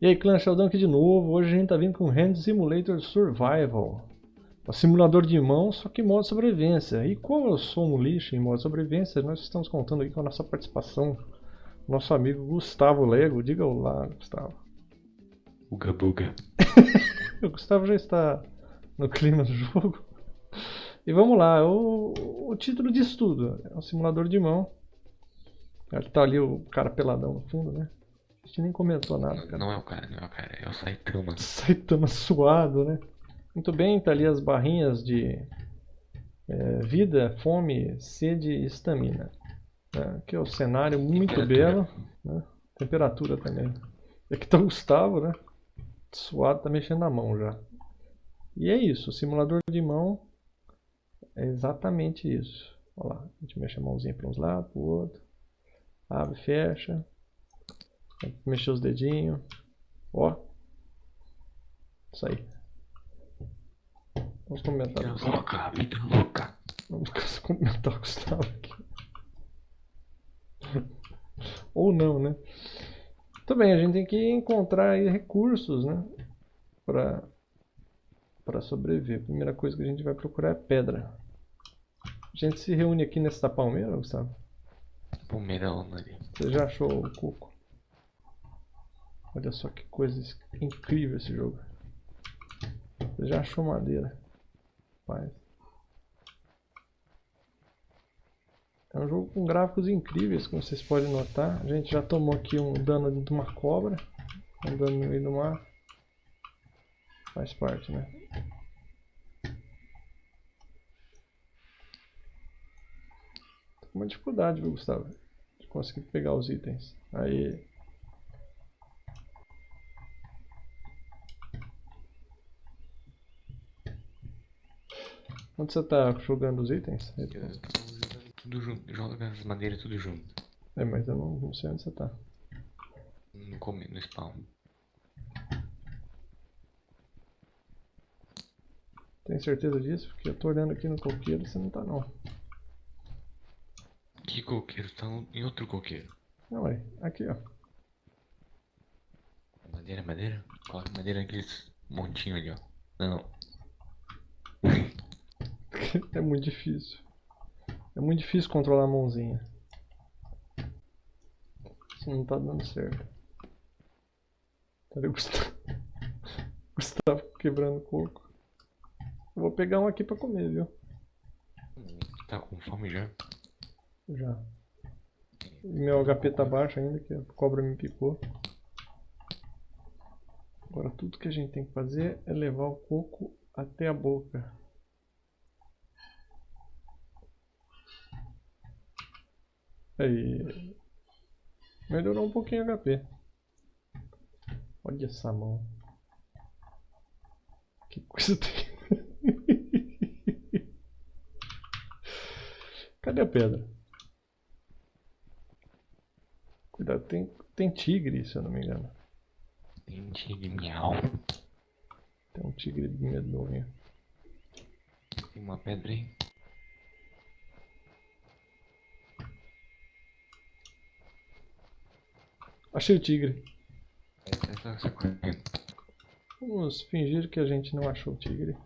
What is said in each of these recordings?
E aí, clã Sheldon aqui de novo. Hoje a gente tá vindo com Hand Simulator Survival. O simulador de mão, só que modo sobrevivência. E como eu sou um lixo em modo sobrevivência, nós estamos contando aqui com a nossa participação. Nosso amigo Gustavo Lego. Diga olá, Gustavo. Uga buga. o Gustavo já está no clima do jogo. E vamos lá, o, o título disso tudo é um simulador de mão. Ele tá ali o cara peladão no fundo, né? A gente nem comentou nada, cara. Não é o cara, não é o cara, é o Saitama. Saitama suado, né? Muito bem, tá ali as barrinhas de é, vida, fome, sede e estamina. É, aqui é o cenário muito belo. Né? Temperatura também. Aqui tá o Gustavo, né? Suado, tá mexendo na mão já. E é isso, o simulador de mão é exatamente isso. Olha lá, a gente mexe a mãozinha para uns lados, para o outro. Abre, fecha. Mexer os dedinhos. Ó. Isso aí. Vamos comentar. Vida louca, vida louca. Vamos comentar o Gustavo aqui. Ou não, né? Também a gente tem que encontrar aí recursos, né? Para para sobreviver. A primeira coisa que a gente vai procurar é pedra. A gente se reúne aqui nessa palmeira, Gustavo? Palmeirão ali. Você já achou o coco? Olha só que coisa incrível esse jogo. Você já achou madeira. Rapaz. É um jogo com gráficos incríveis, como vocês podem notar. A gente já tomou aqui um dano de uma cobra. Um dano no meio do mar. Faz parte, né? Tô com uma dificuldade, viu, Gustavo? De conseguir pegar os itens. Aí. Onde você tá jogando os itens? Eu tô jogando tudo junto, joga as madeiras tudo junto. É, mas eu não, não sei onde você tá. No, come, no spawn. Tem certeza disso? Porque eu tô olhando aqui no coqueiro e você não tá não. Que coqueiro? Tá em outro coqueiro. Não, é. Aqui, ó. Madeira, madeira? Coloca madeira naqueles montinho ali, ó. Não. é muito difícil. É muito difícil controlar a mãozinha. Isso não tá dando certo. Cadê o Gustavo? Gustavo quebrando coco. Eu vou pegar um aqui pra comer, viu? Tá com fome já? Já. Meu HP tá baixo ainda, que a cobra me picou. Agora tudo que a gente tem que fazer é levar o coco até a boca. Aí. Melhorou um pouquinho o HP. Olha essa mão. Que coisa tem. Cadê a pedra? Cuidado, tem, tem tigre, se eu não me engano. Tem tigre miau. Tem um tigre medonho. Tem uma pedra aí. Achei o tigre. Vamos fingir que a gente não achou o tigre.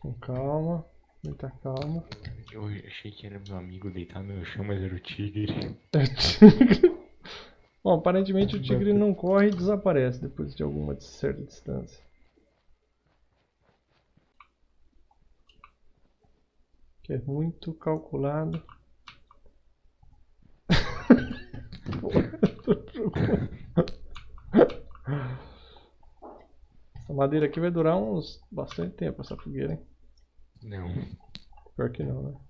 Com calma, muita calma. Eu achei que era meu amigo deitado no chão, mas era o tigre. É o tigre. Bom, aparentemente o tigre não corre e desaparece depois de alguma certa distância. Que é muito calculado. Essa madeira aqui vai durar uns bastante tempo essa fogueira, hein? Não. Pior que não, né?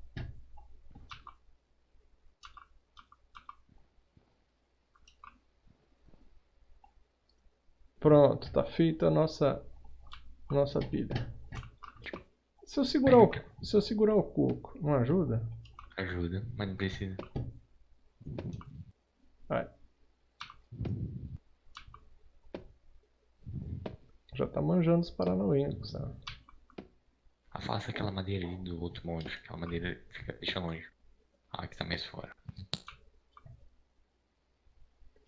Pronto, tá feita a nossa nossa pilha. Se eu segurar o, se eu segurar o coco, não ajuda? Ajuda, mas não precisa. Vai. Já tá manjando os paranauê, Gustavo. Afasta aquela madeira ali do outro monte, aquela madeira fica, deixa longe. Ah, que tá mais fora.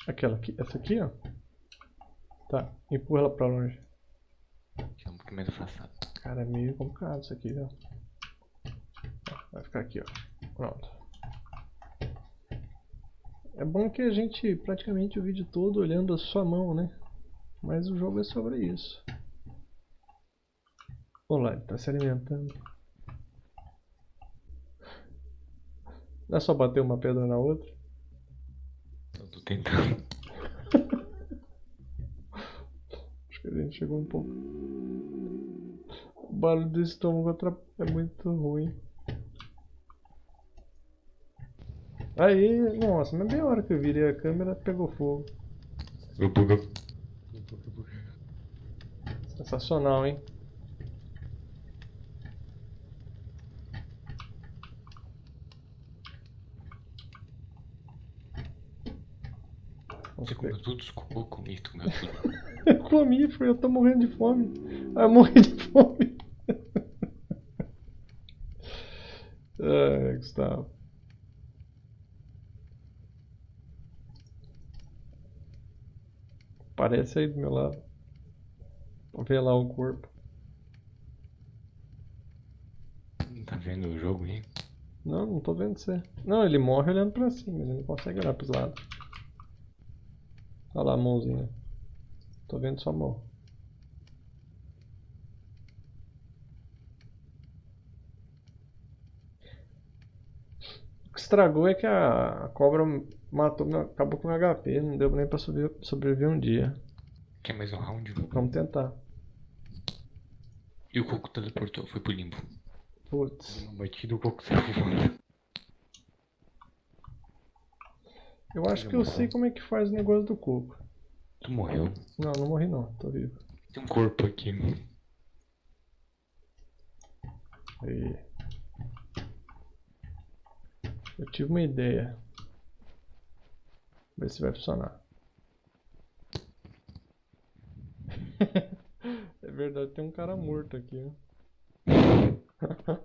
Aquela aqui, essa aqui, ó. Tá, empurra ela pra longe. Aqui é um pouquinho mais afastado. Cara, é meio complicado isso aqui, viu? Vai ficar aqui, ó. Pronto. É bom que a gente praticamente o vídeo todo olhando a sua mão, né? Mas o jogo é sobre isso. Olha lá, ele tá se alimentando. Não é só bater uma pedra na outra? Eu tô tentando. Acho que a gente chegou um pouco. O barulho do estômago é muito ruim. Aí, nossa, mas bem a hora que eu virei a câmera pegou fogo. Eu bugo. Sensacional, hein? Vamos Você comeu tudo os tu comeu tudo. Eu comi, foi, eu tô morrendo de fome. Ah, eu morri de fome. Ai, Gustavo. Parece aí do meu lado. Vê lá o corpo. Não tá vendo o jogo aí? Não, não tô vendo você. Não, ele morre olhando pra cima, ele não consegue olhar pros lados. Olha lá a mãozinha. Tô vendo sua mão. O que estragou é que a cobra matou, acabou com o HP, não deu nem pra sobreviver um dia. Quer mais um round? Vamos tentar. E o coco teleportou, foi pro limbo. Putz. Uma batida, o coco saiu voando. Eu acho que eu sei como é que faz o negócio do coco. Tu morreu. Não, não morri não, tô vivo. Tem um corpo aqui. Aí. Eu tive uma ideia. Ver se vai funcionar. é verdade, tem um cara morto aqui, ó.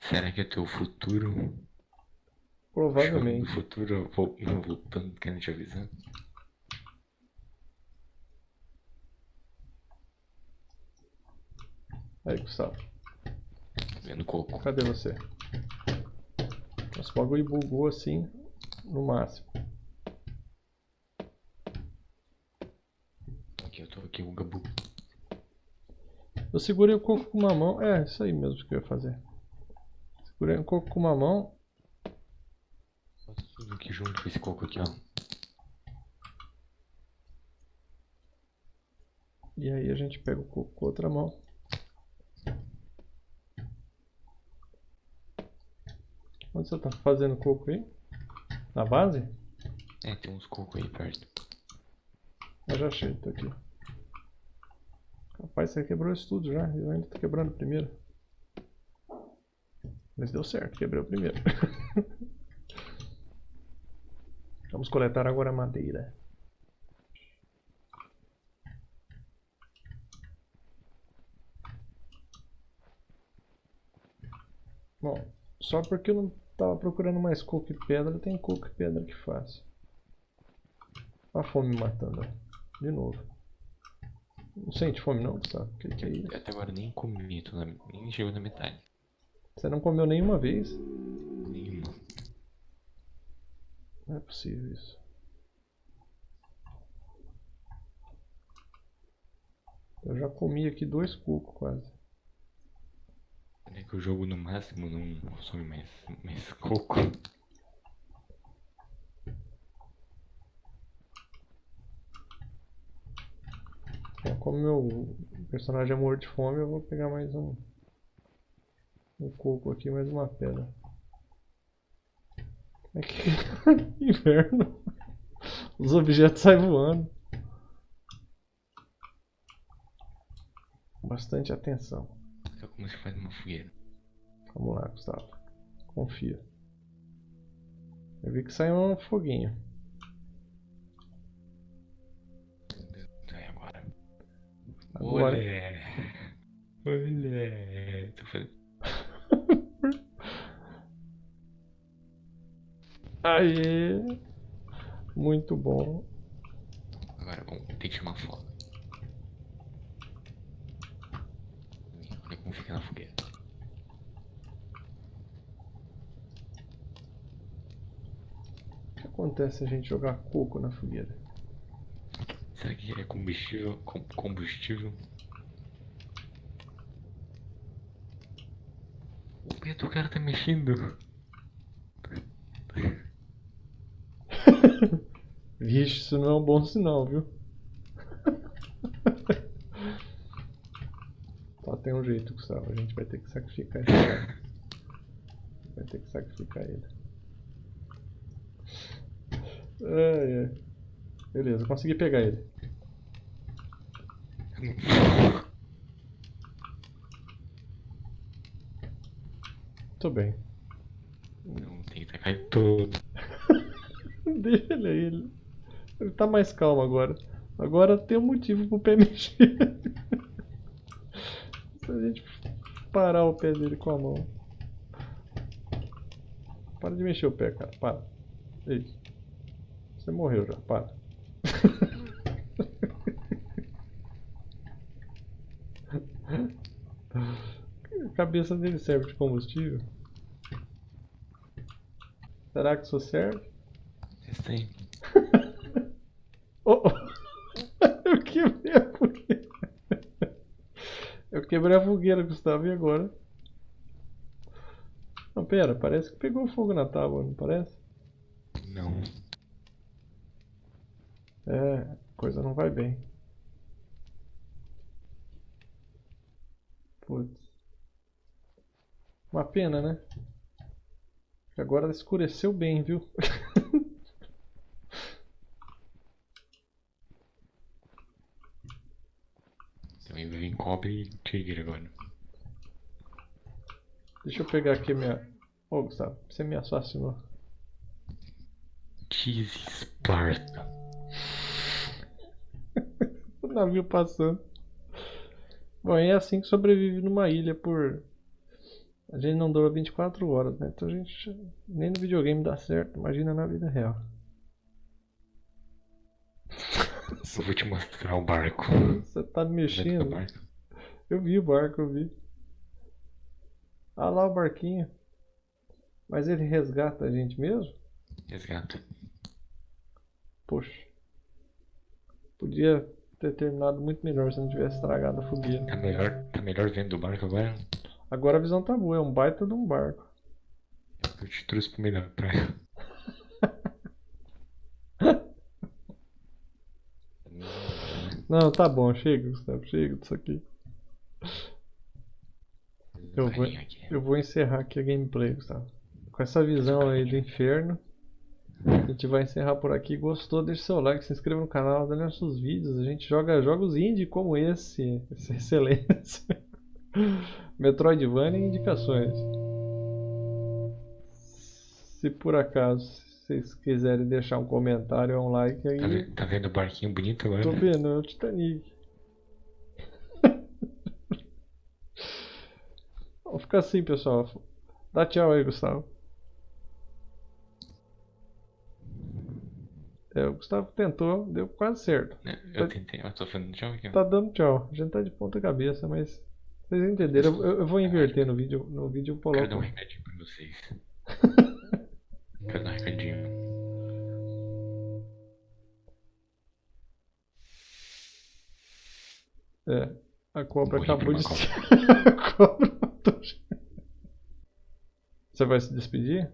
Será que é teu futuro? Provavelmente. Futuro voltando, querendo te avisar. Aí, Gustavo, Vendo coco. cadê você? O bagulho bugou assim, no máximo. Aqui, eu tô aqui, o Gabu. Eu segurei o coco com uma mão. É, isso aí mesmo que eu ia fazer. Segurei o coco com uma mão. Bota tudo aqui junto com esse coco aqui, ó. E aí a gente pega o coco com outra mão. Onde você tá fazendo coco aí? Na base? É, tem uns cocos aí perto. Eu já achei, tá aqui. Rapaz, você quebrou isso tudo já. Eu ainda tô quebrando primeiro. Mas deu certo, quebrei o primeiro. Vamos coletar agora a madeira. Bom, só porque eu não tava procurando mais coco e pedra, tem coco e pedra que faz. Olha a fome me matando, ó. De novo. Não sente fome não, Gustavo? Que que é isso? Até agora nem comi, na- nem chegou na metade. Você não comeu nenhuma vez? Nenhuma. Não é possível isso. Eu já comi aqui dois cocos quase. É que o jogo no máximo não consome mais, mais coco. Bom, como meu personagem é morto de fome, eu vou pegar mais um, um coco aqui, mais uma pedra. É que inverno. Os objetos saem voando. Bastante atenção. Como se faz uma fogueira. Vamos lá, Gustavo. Confia. Eu vi que saiu um foguinho. Então agora. Agora. Olé. Olé. Tô fazendo... Aê! Muito bom. Agora vamos ter que chamar foto. Fica na fogueira. O que acontece se a gente jogar coco na fogueira? Será que é combustível? Com- combustível? O Pedro, o cara tá mexendo. Vixe, isso não é um bom sinal, viu? Só tem um jeito, Gustavo. A gente vai ter que sacrificar cara. Vai ter que sacrificar ele. Ai, ai. Beleza, consegui pegar ele. Tô bem. Não tem que tacar em todo. Deixa ele aí. Ele, ele tá mais calmo agora. Agora tem um motivo pro. Se a gente parar o pé dele com a mão. Para de mexer o pé, cara. Para. Isso. Você morreu já. Para. A cabeça dele serve de combustível? Será que isso serve? Testa aí. Oh, oh. Eu quebrei a fogueira. Eu quebrei a fogueira, Gustavo, e agora? Não, pera, parece que pegou fogo na tábua, não parece? Não. É, coisa não vai bem. Putz. Uma pena, né? Agora escureceu bem, viu? Cobre e trigger agora. Deixa eu pegar aqui minha. Ô, Gustavo, você me assassinou. Cheese Sparta. O navio passando. Bom, é assim que sobrevive numa ilha por. A gente não dura 24 horas, né? Então a gente. Nem no videogame dá certo, imagina na vida real. Eu vou te mostrar o barco. Você tá mexendo? Eu vi o barco, eu vi. Ah lá o barquinho. Mas ele resgata a gente mesmo? Resgata. Poxa. Podia ter terminado muito melhor se não tivesse estragado a fogueira. Tá melhor, tá melhor vendo o barco agora? Agora a visão tá boa, é um baita de um barco. Eu te trouxe pro melhor praia. Não, tá bom, chega, Gustavo, chega disso aqui. Eu vou, eu vou encerrar aqui a gameplay, Gustavo. Com essa visão aí do inferno, a gente vai encerrar por aqui. Gostou? Deixe seu like, se inscreva no canal, dê nossos vídeos. A gente joga jogos indie como esse, essa excelência. Metroidvania e indicações. Se por acaso vocês quiserem deixar um comentário ou um like aí, Tá, tá vendo o barquinho bonito agora? tô vendo, é o Titanic. Vamos ficar assim, pessoal. Dá tchau aí, Gustavo. É, o Gustavo tentou, deu quase certo. Né, Eu tentei, eu tô falando tchau aqui. Tá dando tchau. A gente tá de ponta cabeça, mas vocês entenderam. Eu, eu- vou inverter no vídeo. No vídeo eu Quero dar um coloco. recadinho pra vocês. Quero dar um recadinho. É, a cobra Morri acabou de. a cobra. Você vai se despedir?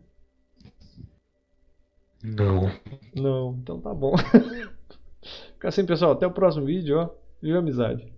Não. Não, então tá bom. Fica assim, pessoal. Até o próximo vídeo, ó. Viva amizade.